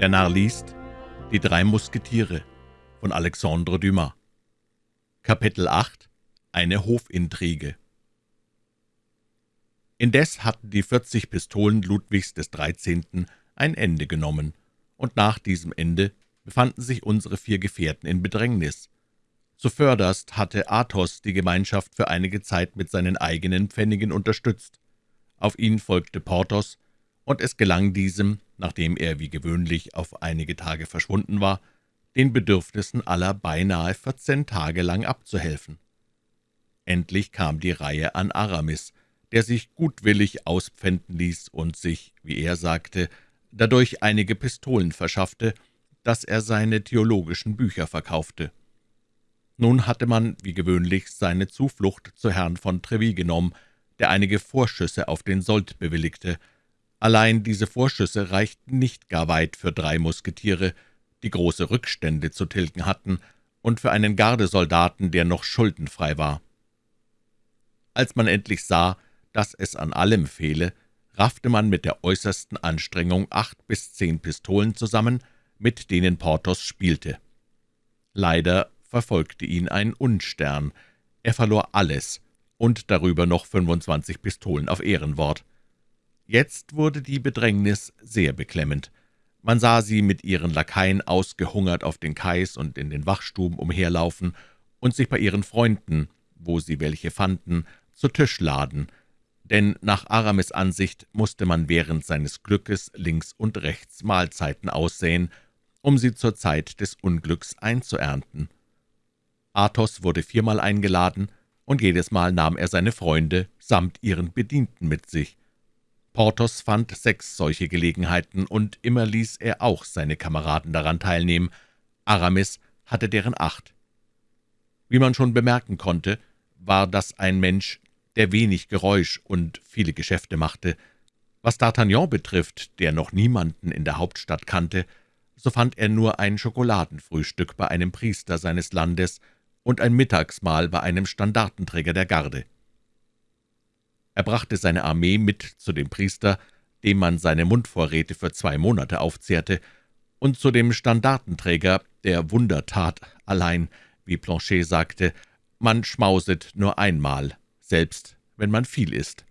Der Narr liest Die drei Musketiere von Alexandre Dumas Kapitel 8 Eine Hofintrige Indes hatten die vierzig Pistolen Ludwigs des Dreizehnten ein Ende genommen, und nach diesem Ende befanden sich unsere vier Gefährten in Bedrängnis. Zuvörderst hatte Athos die Gemeinschaft für einige Zeit mit seinen eigenen Pfennigen unterstützt. Auf ihn folgte Porthos, und es gelang diesem, nachdem er wie gewöhnlich auf einige Tage verschwunden war, den Bedürfnissen aller beinahe vierzehn Tage lang abzuhelfen. Endlich kam die Reihe an Aramis, der sich gutwillig auspfänden ließ und sich, wie er sagte, dadurch einige Pistolen verschaffte, dass er seine theologischen Bücher verkaufte. Nun hatte man, wie gewöhnlich, seine Zuflucht zu Herrn von Treville genommen, der einige Vorschüsse auf den Sold bewilligte. Allein diese Vorschüsse reichten nicht gar weit für drei Musketiere, die große Rückstände zu tilgen hatten, und für einen Gardesoldaten, der noch schuldenfrei war. Als man endlich sah, dass es an allem fehle, raffte man mit der äußersten Anstrengung acht bis zehn Pistolen zusammen, mit denen Porthos spielte. Leider verfolgte ihn ein Unstern. Er verlor alles und darüber noch 25 Pistolen auf Ehrenwort. Jetzt wurde die Bedrängnis sehr beklemmend. Man sah sie mit ihren Lakaien ausgehungert auf den Kais und in den Wachstuben umherlaufen und sich bei ihren Freunden, wo sie welche fanden, zu Tisch laden, denn nach Aramis Ansicht musste man während seines Glückes links und rechts Mahlzeiten aussäen, um sie zur Zeit des Unglücks einzuernten. Athos wurde viermal eingeladen, und jedes Mal nahm er seine Freunde samt ihren Bedienten mit sich. Porthos fand sechs solche Gelegenheiten, und immer ließ er auch seine Kameraden daran teilnehmen. Aramis hatte deren acht. Wie man schon bemerken konnte, war das ein Mensch, der wenig Geräusch und viele Geschäfte machte. Was D'Artagnan betrifft, der noch niemanden in der Hauptstadt kannte, so fand er nur ein Schokoladenfrühstück bei einem Priester seines Landes und ein Mittagsmahl bei einem Standartenträger der Garde. Er brachte seine Armee mit zu dem Priester, dem man seine Mundvorräte für zwei Monate aufzehrte, und zu dem Standartenträger der Wundertat, allein, wie Planchet sagte, man schmauset nur einmal, selbst wenn man viel isst.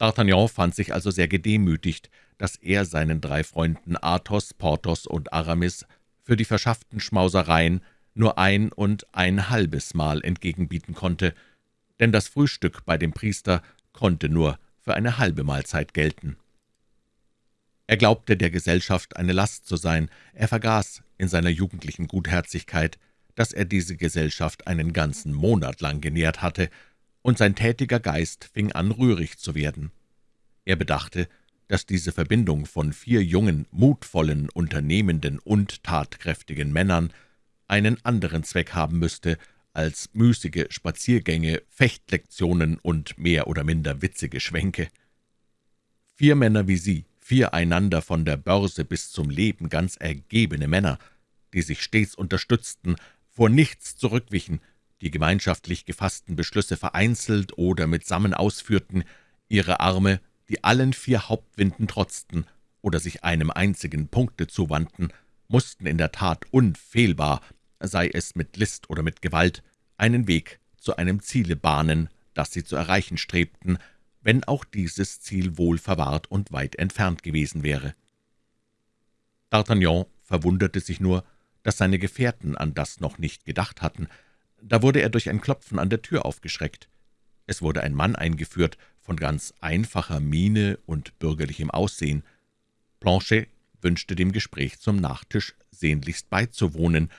D'Artagnan fand sich also sehr gedemütigt, dass er seinen drei Freunden Athos, Porthos und Aramis für die verschafften Schmausereien nur ein und ein halbes Mal entgegenbieten konnte, denn das Frühstück bei dem Priester konnte nur für eine halbe Mahlzeit gelten. Er glaubte, der Gesellschaft eine Last zu sein, er vergaß in seiner jugendlichen Gutherzigkeit, dass er diese Gesellschaft einen ganzen Monat lang genährt hatte, und sein tätiger Geist fing an, rührig zu werden. Er bedachte, dass diese Verbindung von vier jungen, mutvollen, unternehmenden und tatkräftigen Männern einen anderen Zweck haben müsste, als müßige Spaziergänge, Fechtlektionen und mehr oder minder witzige Schwänke. Vier Männer wie Sie, vier einander von der Börse bis zum Leben ganz ergebene Männer, die sich stets unterstützten, vor nichts zurückwichen, die gemeinschaftlich gefassten Beschlüsse vereinzelt oder mitsammen ausführten, ihre Arme, die allen vier Hauptwinden trotzten oder sich einem einzigen Punkte zuwandten, mussten in der Tat unfehlbar sei es mit List oder mit Gewalt, einen Weg zu einem Ziele bahnen, das sie zu erreichen strebten, wenn auch dieses Ziel wohl verwahrt und weit entfernt gewesen wäre. D'Artagnan verwunderte sich nur, dass seine Gefährten an das noch nicht gedacht hatten. Da wurde er durch ein Klopfen an der Tür aufgeschreckt. Es wurde ein Mann eingeführt, von ganz einfacher Miene und bürgerlichem Aussehen. Planchet wünschte dem Gespräch zum Nachtisch sehnlichst beizuwohnen,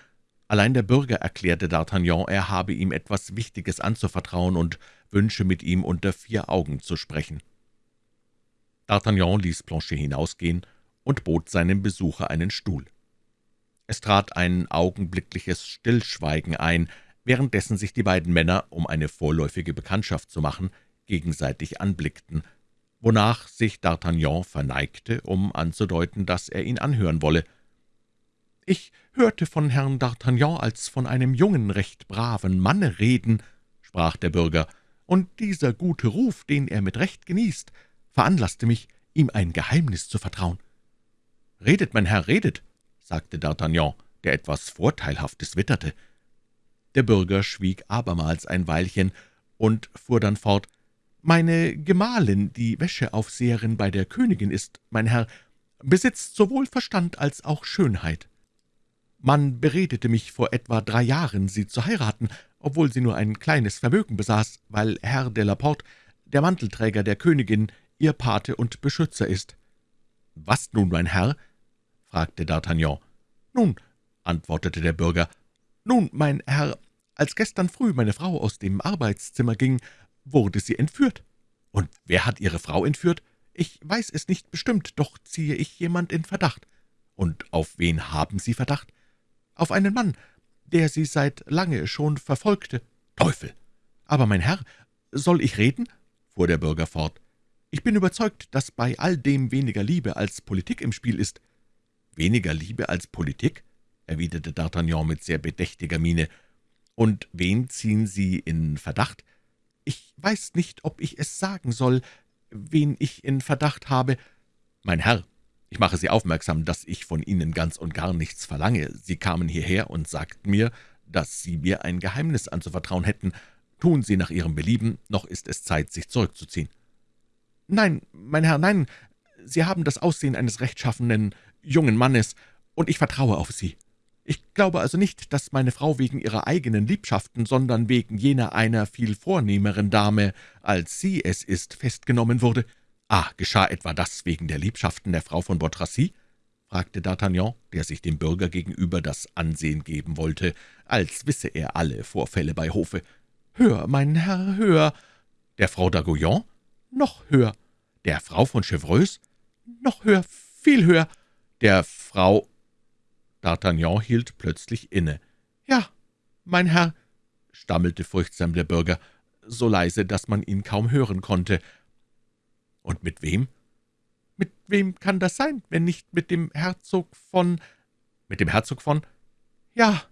Allein der Bürger erklärte D'Artagnan, er habe ihm etwas Wichtiges anzuvertrauen und wünsche mit ihm unter vier Augen zu sprechen. D'Artagnan ließ Planchet hinausgehen und bot seinem Besucher einen Stuhl. Es trat ein augenblickliches Stillschweigen ein, währenddessen sich die beiden Männer, um eine vorläufige Bekanntschaft zu machen, gegenseitig anblickten, wonach sich D'Artagnan verneigte, um anzudeuten, dass er ihn anhören wolle. »Ich hörte von Herrn D'Artagnan als von einem jungen, recht braven Manne reden«, sprach der Bürger, »und dieser gute Ruf, den er mit Recht genießt, veranlasste mich, ihm ein Geheimnis zu vertrauen.« »Redet, mein Herr, redet«, sagte D'Artagnan, der etwas Vorteilhaftes witterte. Der Bürger schwieg abermals ein Weilchen und fuhr dann fort. »Meine Gemahlin, die Wäscheaufseherin bei der Königin ist, mein Herr, besitzt sowohl Verstand als auch Schönheit. Man beredete mich vor etwa drei Jahren, sie zu heiraten, obwohl sie nur ein kleines Vermögen besaß, weil Herr de la Porte, der Mantelträger der Königin, ihr Pate und Beschützer ist.« »Was nun, mein Herr?« fragte D'Artagnan. »Nun«, antwortete der Bürger, »nun, mein Herr, als gestern früh meine Frau aus dem Arbeitszimmer ging, wurde sie entführt.« »Und wer hat Ihre Frau entführt?« »Ich weiß es nicht bestimmt, doch ziehe ich jemand in Verdacht.« »Und auf wen haben Sie Verdacht?« »Auf einen Mann, der Sie seit lange schon verfolgte.« »Teufel! Aber, mein Herr, soll ich reden?« fuhr der Bürger fort. »Ich bin überzeugt, dass bei all dem weniger Liebe als Politik im Spiel ist.« »Weniger Liebe als Politik?« erwiderte D'Artagnan mit sehr bedächtiger Miene. »Und wen ziehen Sie in Verdacht?« »Ich weiß nicht, ob ich es sagen soll, wen ich in Verdacht habe.« »Mein Herr, ich mache Sie aufmerksam, dass ich von Ihnen ganz und gar nichts verlange. Sie kamen hierher und sagten mir, dass Sie mir ein Geheimnis anzuvertrauen hätten. Tun Sie nach Ihrem Belieben, noch ist es Zeit, sich zurückzuziehen.« »Nein, mein Herr, nein, Sie haben das Aussehen eines rechtschaffenen jungen Mannes, und ich vertraue auf Sie. Ich glaube also nicht, dass meine Frau wegen ihrer eigenen Liebschaften, sondern wegen jener einer viel vornehmeren Dame, als sie es ist, festgenommen wurde. »Ah, geschah etwa das wegen der Liebschaften der Frau von Botracy?« fragte D'Artagnan, der sich dem Bürger gegenüber das Ansehen geben wollte, als wisse er alle Vorfälle bei Hofe. »Höher, mein Herr, höher!« »Der Frau d'Aguillon?« »Noch höher!« »Der Frau von Chevreuse?« »Noch höher, viel höher!« »Der Frau…« D'Artagnan hielt plötzlich inne. »Ja, mein Herr«, stammelte furchtsam der Bürger, so leise, dass man ihn kaum hören konnte, »Und mit wem?« »Mit wem kann das sein, wenn nicht mit dem Herzog von…« »Mit dem Herzog von…« »Ja«,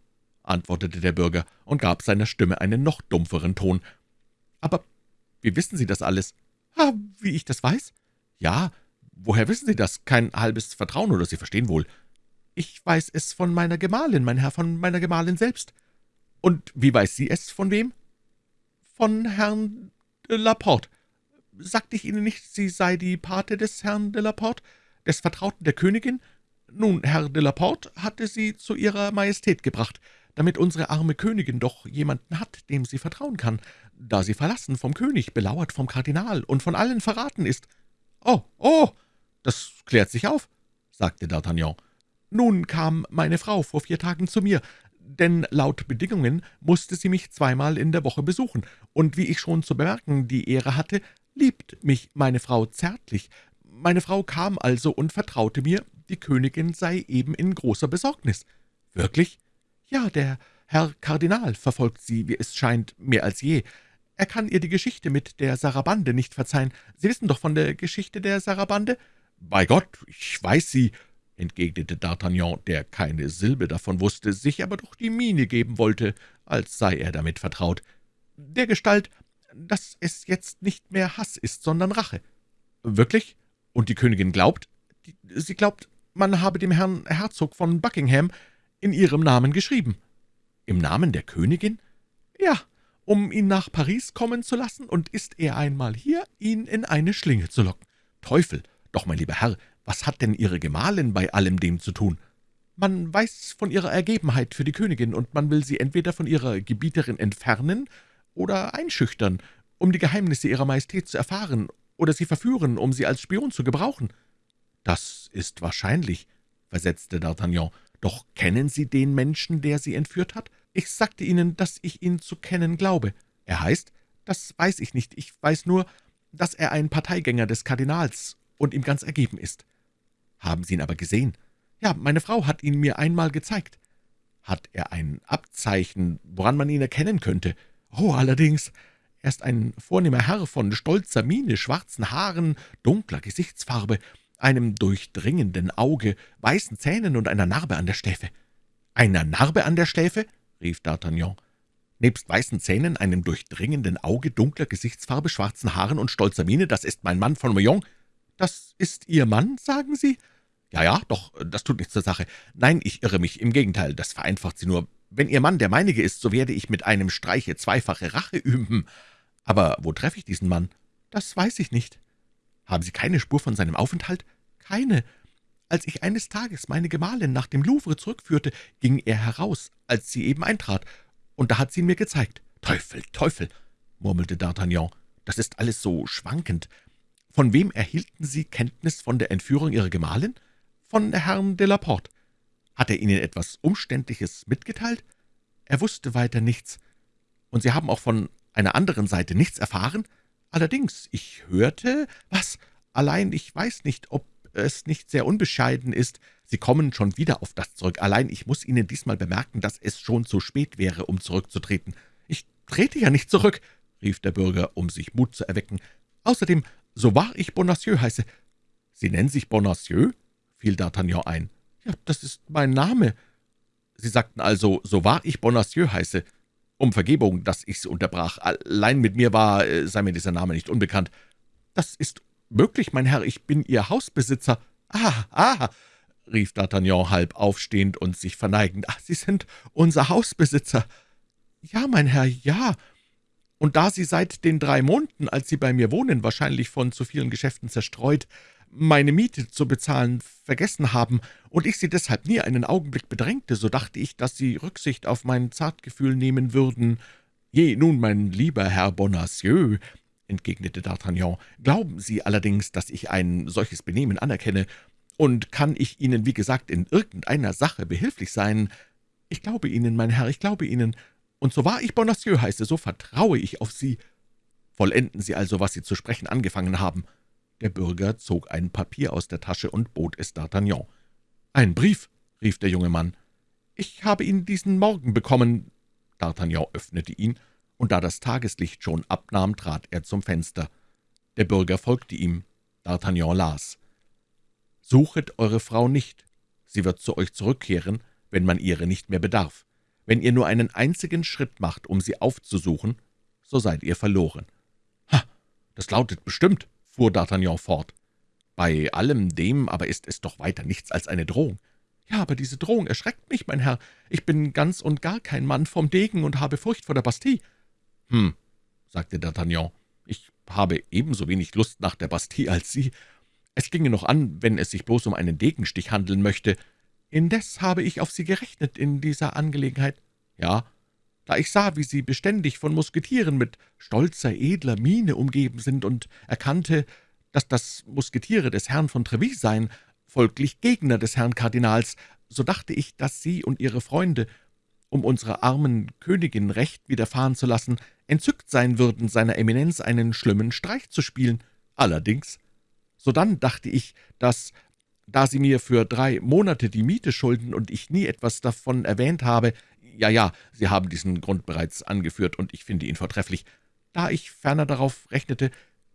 antwortete der Bürger und gab seiner Stimme einen noch dumpferen Ton. »Aber wie wissen Sie das alles?« »Ah, wie ich das weiß?« »Ja, woher wissen Sie das? Kein halbes Vertrauen, oder Sie verstehen wohl.« »Ich weiß es von meiner Gemahlin, mein Herr, von meiner Gemahlin selbst.« »Und wie weiß sie es, von wem?« »Von Herrn de Laporte. Sagte ich Ihnen nicht, sie sei die Pate des Herrn de la Porte, des Vertrauten der Königin? Nun, Herr de la Porte hatte sie zu Ihrer Majestät gebracht, damit unsere arme Königin doch jemanden hat, dem sie vertrauen kann, da sie verlassen vom König, belauert vom Kardinal und von allen verraten ist.« »Oh, oh, das klärt sich auf«, sagte D'Artagnan. »Nun kam meine Frau vor vier Tagen zu mir, denn laut Bedingungen musste sie mich zweimal in der Woche besuchen, und wie ich schon zu bemerken die Ehre hatte, liebt mich meine Frau zärtlich. Meine Frau kam also und vertraute mir, die Königin sei eben in großer Besorgnis. »Wirklich?« »Ja, der Herr Kardinal verfolgt sie, wie es scheint, mehr als je. Er kann ihr die Geschichte mit der Sarabande nicht verzeihen. Sie wissen doch von der Geschichte der Sarabande?« »Bei Gott, ich weiß sie«, entgegnete D'Artagnan, der keine Silbe davon wusste, sich aber doch die Miene geben wollte, als sei er damit vertraut. »Der Gestalt, dass es jetzt nicht mehr Hass ist, sondern Rache.« »Wirklich? Und die Königin glaubt?« »Sie glaubt, man habe dem Herrn Herzog von Buckingham in ihrem Namen geschrieben.« »Im Namen der Königin?« »Ja, um ihn nach Paris kommen zu lassen, und ist er einmal hier, ihn in eine Schlinge zu locken. Teufel! Doch, mein lieber Herr, was hat denn Ihre Gemahlin bei allem dem zu tun?« »Man weiß von ihrer Ergebenheit für die Königin, und man will sie entweder von ihrer Gebieterin entfernen oder einschüchtern, um die Geheimnisse Ihrer Majestät zu erfahren, oder sie verführen, um sie als Spion zu gebrauchen.« »Das ist wahrscheinlich«, versetzte D'Artagnan. »Doch kennen Sie den Menschen, der Sie entführt hat?« »Ich sagte Ihnen, dass ich ihn zu kennen glaube.« »Er heißt?« »Das weiß ich nicht. Ich weiß nur, dass er ein Parteigänger des Kardinals und ihm ganz ergeben ist.« »Haben Sie ihn aber gesehen?« »Ja, meine Frau hat ihn mir einmal gezeigt.« »Hat er ein Abzeichen, woran man ihn erkennen könnte?« »Oh, allerdings. Er ist ein vornehmer Herr von stolzer Miene, schwarzen Haaren, dunkler Gesichtsfarbe, einem durchdringenden Auge, weißen Zähnen und einer Narbe an der Schläfe.« »Einer Narbe an der Schläfe?« rief D'Artagnan. »Nebst weißen Zähnen, einem durchdringenden Auge, dunkler Gesichtsfarbe, schwarzen Haaren und stolzer Miene, das ist mein Mann von Meung.« »Das ist Ihr Mann, sagen Sie?« Ja, ja, doch, das tut nichts zur Sache. Nein, ich irre mich, im Gegenteil, das vereinfacht sie nur. Wenn Ihr Mann der meinige ist, so werde ich mit einem Streiche zweifache Rache üben. Aber wo treffe ich diesen Mann? Das weiß ich nicht. Haben Sie keine Spur von seinem Aufenthalt? Keine. Als ich eines Tages meine Gemahlin nach dem Louvre zurückführte, ging er heraus, als sie eben eintrat, und da hat sie ihn mir gezeigt. Teufel, Teufel, murmelte D'Artagnan, das ist alles so schwankend. Von wem erhielten Sie Kenntnis von der Entführung Ihrer Gemahlin? Von Herrn de la Porte. Hat er Ihnen etwas Umständliches mitgeteilt? Er wusste weiter nichts. Und Sie haben auch von einer anderen Seite nichts erfahren? Allerdings, ich hörte, was, allein ich weiß nicht, ob es nicht sehr unbescheiden ist. Sie kommen schon wieder auf das zurück. Allein ich muss Ihnen diesmal bemerken, dass es schon zu spät wäre, um zurückzutreten. Ich trete ja nicht zurück, rief der Bürger, um sich Mut zu erwecken. Außerdem, so wahr ich Bonacieux heiße. Sie nennen sich Bonacieux? fiel D'Artagnan ein. Ja, das ist mein Name. Sie sagten also, so wahr ich Bonacieux heiße. Um Vergebung, dass ich Sie unterbrach. Allein mit mir war, äh, sei mir dieser Name nicht unbekannt. Das ist möglich, mein Herr, ich bin Ihr Hausbesitzer. Ah, ah, rief D'Artagnan halb aufstehend und sich verneigend. »Ach, Sie sind unser Hausbesitzer.« »Ja, mein Herr, ja. Und da Sie seit den drei Monaten, als Sie bei mir wohnen, wahrscheinlich von zu vielen Geschäften zerstreut, meine Miete zu bezahlen vergessen haben und ich Sie deshalb nie einen Augenblick bedrängte, so dachte ich, dass Sie Rücksicht auf mein Zartgefühl nehmen würden. Je, nun, mein lieber Herr Bonacieux«, entgegnete D'Artagnan, »glauben Sie allerdings, dass ich ein solches Benehmen anerkenne, und kann ich Ihnen, wie gesagt, in irgendeiner Sache behilflich sein? Ich glaube Ihnen, mein Herr, ich glaube Ihnen, und so wahr ich Bonacieux heiße, so vertraue ich auf Sie. Vollenden Sie also, was Sie zu sprechen angefangen haben.« Der Bürger zog ein Papier aus der Tasche und bot es D'Artagnan. »Ein Brief«, rief der junge Mann. »Ich habe ihn diesen Morgen bekommen.« D'Artagnan öffnete ihn, und da das Tageslicht schon abnahm, trat er zum Fenster. Der Bürger folgte ihm. D'Artagnan las. »Suchet eure Frau nicht. Sie wird zu euch zurückkehren, wenn man ihre nicht mehr bedarf. Wenn ihr nur einen einzigen Schritt macht, um sie aufzusuchen, so seid ihr verloren.« »Ha, das lautet bestimmt«, fuhr D'Artagnan fort. »Bei allem dem aber ist es doch weiter nichts als eine Drohung.« »Ja, aber diese Drohung erschreckt mich, mein Herr. Ich bin ganz und gar kein Mann vom Degen und habe Furcht vor der Bastille.« »Hm«, sagte D'Artagnan, »ich habe ebenso wenig Lust nach der Bastille als Sie. Es ginge noch an, wenn es sich bloß um einen Degenstich handeln möchte. Indes habe ich auf Sie gerechnet in dieser Angelegenheit.« »Ja, da ich sah, wie Sie beständig von Musketieren mit stolzer, edler Miene umgeben sind und erkannte, dass das Musketiere des Herrn von Trevis seien, folglich Gegner des Herrn Kardinals, so dachte ich, dass Sie und Ihre Freunde, um unserer armen Königin Recht widerfahren zu lassen, entzückt sein würden, seiner Eminenz einen schlimmen Streich zu spielen. Allerdings, sodann dachte ich, dass, da Sie mir für drei Monate die Miete schulden und ich nie etwas davon erwähnt habe, ja, ja, Sie haben diesen Grund bereits angeführt, und ich finde ihn vortrefflich. Da ich ferner darauf rechnete,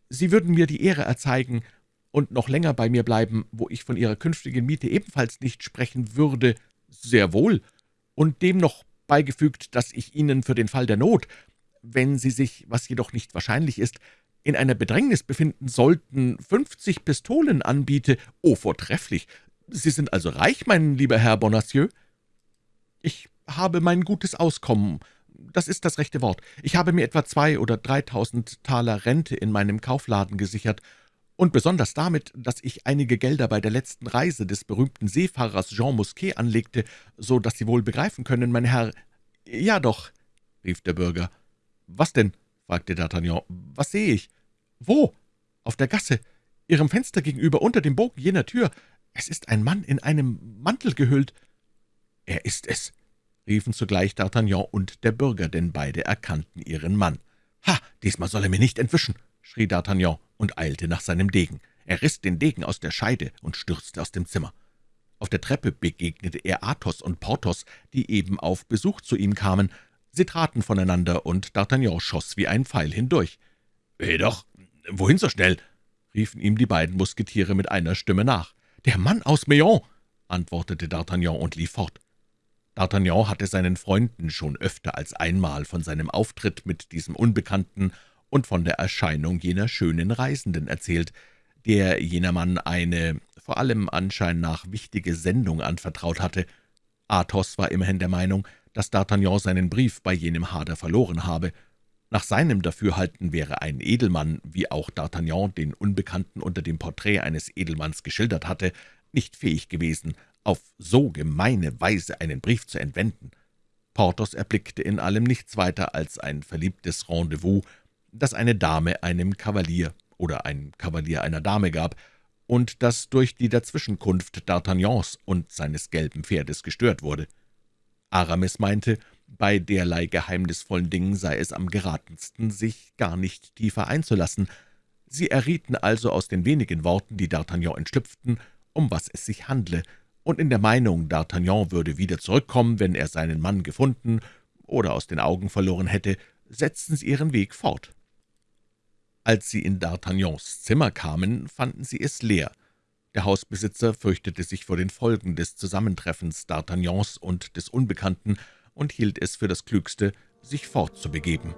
Sie würden mir die Ehre erzeigen und noch länger bei mir bleiben, wo ich von Ihrer künftigen Miete ebenfalls nicht sprechen würde, sehr wohl, und dem noch beigefügt, dass ich Ihnen für den Fall der Not, wenn Sie sich, was jedoch nicht wahrscheinlich ist, in einer Bedrängnis befinden sollten, fünfzig Pistolen anbiete. Oh, vortrefflich! Sie sind also reich, mein lieber Herr Bonacieux? Ich habe mein gutes Auskommen, das ist das rechte Wort. Ich habe mir etwa zwei oder dreitausend Taler Rente in meinem Kaufladen gesichert, und besonders damit, dass ich einige Gelder bei der letzten Reise des berühmten Seefahrers Jean Mousquet anlegte, so dass Sie wohl begreifen können, mein Herr. Ja doch, rief der Bürger. Was denn? Fragte D'Artagnan. Was sehe ich? Wo? Auf der Gasse, Ihrem Fenster gegenüber, unter dem Bogen jener Tür. Es ist ein Mann in einem Mantel gehüllt. Er ist es, riefen zugleich D'Artagnan und der Bürger, denn beide erkannten ihren Mann. »Ha, diesmal soll er mir nicht entwischen«, schrie D'Artagnan und eilte nach seinem Degen. Er riss den Degen aus der Scheide und stürzte aus dem Zimmer. Auf der Treppe begegnete er Athos und Porthos, die eben auf Besuch zu ihm kamen. Sie traten voneinander, und D'Artagnan schoss wie ein Pfeil hindurch. »Weh doch, wohin so schnell?« riefen ihm die beiden Musketiere mit einer Stimme nach. »Der Mann aus Meon«, antwortete D'Artagnan und lief fort. D'Artagnan hatte seinen Freunden schon öfter als einmal von seinem Auftritt mit diesem Unbekannten und von der Erscheinung jener schönen Reisenden erzählt. der jener Mann eine, vor allem Anschein nach, wichtige Sendung anvertraut hatte. Athos war immerhin der Meinung, dass D'Artagnan seinen Brief bei jenem Hader verloren habe. Nach seinem Dafürhalten wäre ein Edelmann, wie auch D'Artagnan den Unbekannten unter dem Porträt eines Edelmanns geschildert hatte, nicht fähig gewesen, auf so gemeine Weise einen Brief zu entwenden. Porthos erblickte in allem nichts weiter als ein verliebtes Rendezvous, das eine Dame einem Kavalier oder ein Kavalier einer Dame gab und das durch die Dazwischenkunft D'Artagnans und seines gelben Pferdes gestört wurde. Aramis meinte, bei derlei geheimnisvollen Dingen sei es am geratensten, sich gar nicht tiefer einzulassen. Sie errieten also aus den wenigen Worten, die D'Artagnan entschlüpften, um was es sich handle, und in der Meinung, D'Artagnan würde wieder zurückkommen, wenn er seinen Mann gefunden oder aus den Augen verloren hätte, setzten sie ihren Weg fort. Als sie in D'Artagnans Zimmer kamen, fanden sie es leer. Der Hausbesitzer fürchtete sich vor den Folgen des Zusammentreffens D'Artagnans und des Unbekannten und hielt es für das Klügste, sich fortzubegeben.